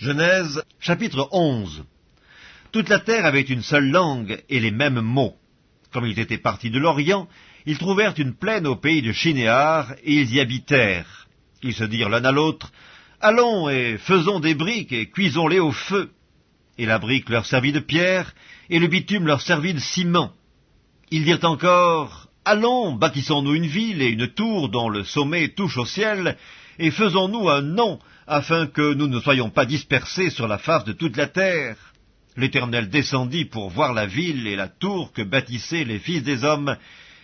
Genèse chapitre 11 Toute la terre avait une seule langue et les mêmes mots. Comme ils étaient partis de l'Orient, ils trouvèrent une plaine au pays de Chinéar, et ils y habitèrent. Ils se dirent l'un à l'autre, Allons et faisons des briques et cuisons-les au feu. Et la brique leur servit de pierre, et le bitume leur servit de ciment. Ils dirent encore, Allons, bâtissons-nous une ville et une tour dont le sommet touche au ciel, et faisons-nous un nom, afin que nous ne soyons pas dispersés sur la face de toute la terre. L'Éternel descendit pour voir la ville et la tour que bâtissaient les fils des hommes,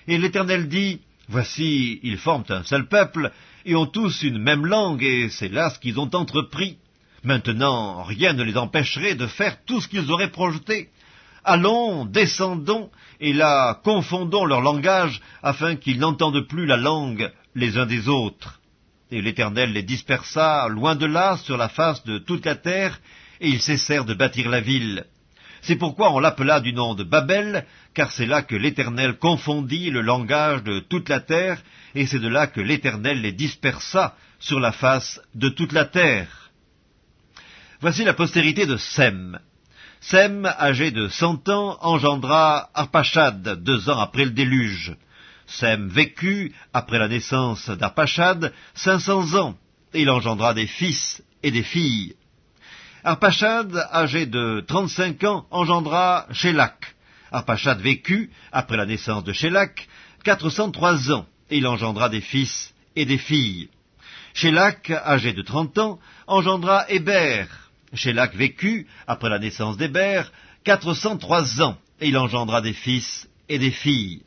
et l'Éternel dit, Voici, ils forment un seul peuple, et ont tous une même langue, et c'est là ce qu'ils ont entrepris. Maintenant, rien ne les empêcherait de faire tout ce qu'ils auraient projeté. Allons, descendons, et là confondons leur langage, afin qu'ils n'entendent plus la langue les uns des autres. Et l'Éternel les dispersa loin de là sur la face de toute la terre, et ils cessèrent de bâtir la ville. C'est pourquoi on l'appela du nom de Babel, car c'est là que l'Éternel confondit le langage de toute la terre, et c'est de là que l'Éternel les dispersa sur la face de toute la terre. Voici la postérité de Sem. Sem, âgé de cent ans, engendra Arpachad deux ans après le déluge. Sem vécut, après la naissance d'Arpachad, cinq cents ans, et il engendra des fils et des filles. Arpachad, âgé de trente-cinq ans, engendra Shélak. Arpachad vécut, après la naissance de Shélak, quatre cent trois ans, et il engendra des fils et des filles. Shélak, âgé de trente ans, engendra Héber. Shélak vécut, après la naissance d'Héber, quatre cent trois ans, et il engendra des fils et des filles.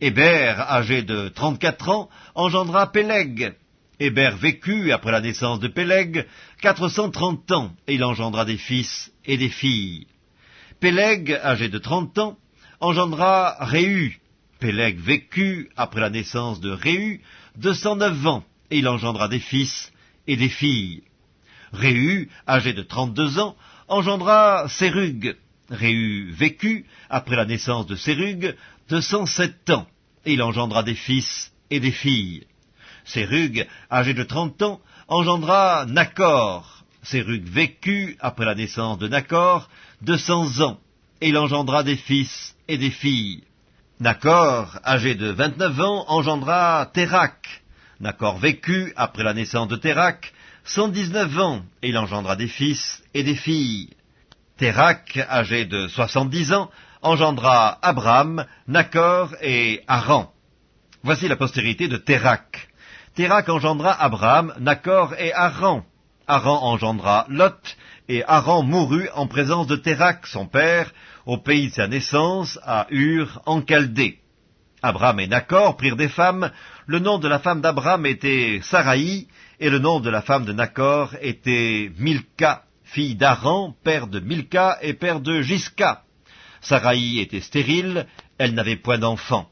Héber, âgé de trente-quatre ans, engendra Péleg. Héber vécut, après la naissance de Péleg, quatre cent trente ans, et il engendra des fils et des filles. Péleg, âgé de trente ans, engendra Réhu. Péleg vécut, après la naissance de Réhu, deux cent neuf ans, et il engendra des fils et des filles. Réhu, âgé de trente-deux ans, engendra Sérug. Réhu vécut, après la naissance de Sérug, deux cent sept ans, et il engendra des fils et des filles. Sérug, âgé de trente ans, engendra Nacor. Sérug vécut, après la naissance de Nacor, deux cents ans, et il engendra des fils et des filles. Nacor, âgé de vingt-neuf ans, engendra Térac. Nacor vécut, après la naissance de Térac, cent dix-neuf ans, et il engendra des fils et des filles. Térac, âgé de soixante-dix ans, engendra Abraham, Nacor et Haran. Voici la postérité de Térac. Térac engendra Abraham, Nacor et Haran. Haran engendra Lot, et Haran mourut en présence de Térac, son père, au pays de sa naissance, à Ur, en Chaldée. Abraham et Nacor prirent des femmes. Le nom de la femme d'Abraham était Saraï, et le nom de la femme de Nacor était Milka, fille d'Aran, père de Milka et père de Gisca. Saraï était stérile, elle n'avait point d'enfant.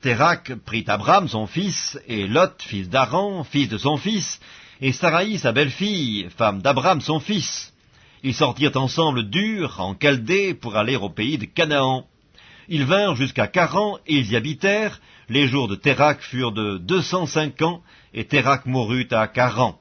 Térac prit Abraham son fils, et Lot, fils d'Aran, fils de son fils, et Saraï sa belle-fille, femme d'Abraham son fils. Ils sortirent ensemble d'Ur, en Chaldée, pour aller au pays de Canaan. Ils vinrent jusqu'à Caran, et ils y habitèrent. Les jours de Térac furent de deux cent cinq ans, et Térac mourut à Caran.